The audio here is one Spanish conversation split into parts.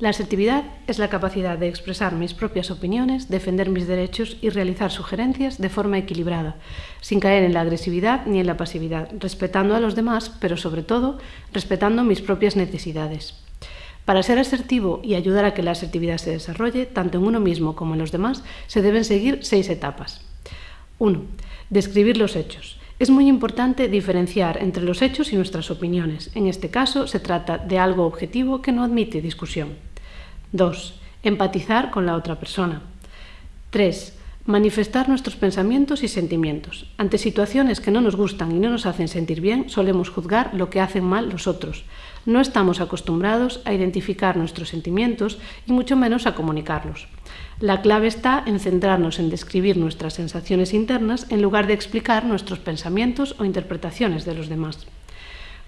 La asertividad es la capacidad de expresar mis propias opiniones, defender mis derechos y realizar sugerencias de forma equilibrada, sin caer en la agresividad ni en la pasividad, respetando a los demás, pero sobre todo respetando mis propias necesidades. Para ser asertivo y ayudar a que la asertividad se desarrolle, tanto en uno mismo como en los demás, se deben seguir seis etapas. 1. Describir los hechos. Es muy importante diferenciar entre los hechos y nuestras opiniones. En este caso, se trata de algo objetivo que no admite discusión. 2. Empatizar con la otra persona. 3. Manifestar nuestros pensamientos y sentimientos. Ante situaciones que no nos gustan y no nos hacen sentir bien, solemos juzgar lo que hacen mal los otros. No estamos acostumbrados a identificar nuestros sentimientos y mucho menos a comunicarlos. La clave está en centrarnos en describir nuestras sensaciones internas en lugar de explicar nuestros pensamientos o interpretaciones de los demás.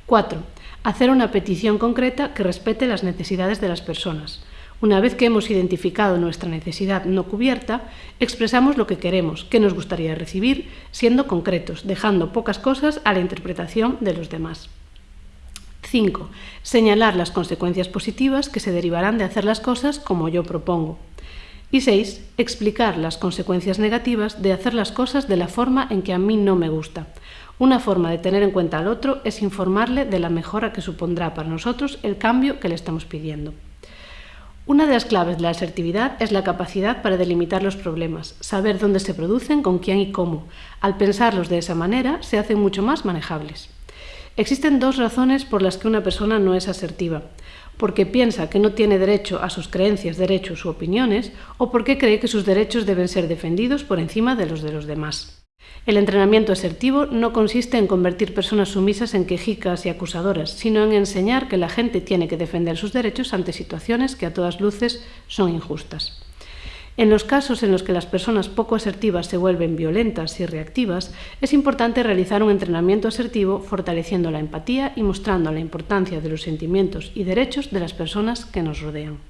4. Hacer una petición concreta que respete las necesidades de las personas. Una vez que hemos identificado nuestra necesidad no cubierta, expresamos lo que queremos, qué nos gustaría recibir, siendo concretos, dejando pocas cosas a la interpretación de los demás. 5. Señalar las consecuencias positivas que se derivarán de hacer las cosas como yo propongo. Y 6. Explicar las consecuencias negativas de hacer las cosas de la forma en que a mí no me gusta. Una forma de tener en cuenta al otro es informarle de la mejora que supondrá para nosotros el cambio que le estamos pidiendo. Una de las claves de la asertividad es la capacidad para delimitar los problemas, saber dónde se producen, con quién y cómo. Al pensarlos de esa manera, se hacen mucho más manejables. Existen dos razones por las que una persona no es asertiva. Porque piensa que no tiene derecho a sus creencias, derechos u opiniones, o porque cree que sus derechos deben ser defendidos por encima de los de los demás. El entrenamiento asertivo no consiste en convertir personas sumisas en quejicas y acusadoras, sino en enseñar que la gente tiene que defender sus derechos ante situaciones que a todas luces son injustas. En los casos en los que las personas poco asertivas se vuelven violentas y reactivas, es importante realizar un entrenamiento asertivo fortaleciendo la empatía y mostrando la importancia de los sentimientos y derechos de las personas que nos rodean.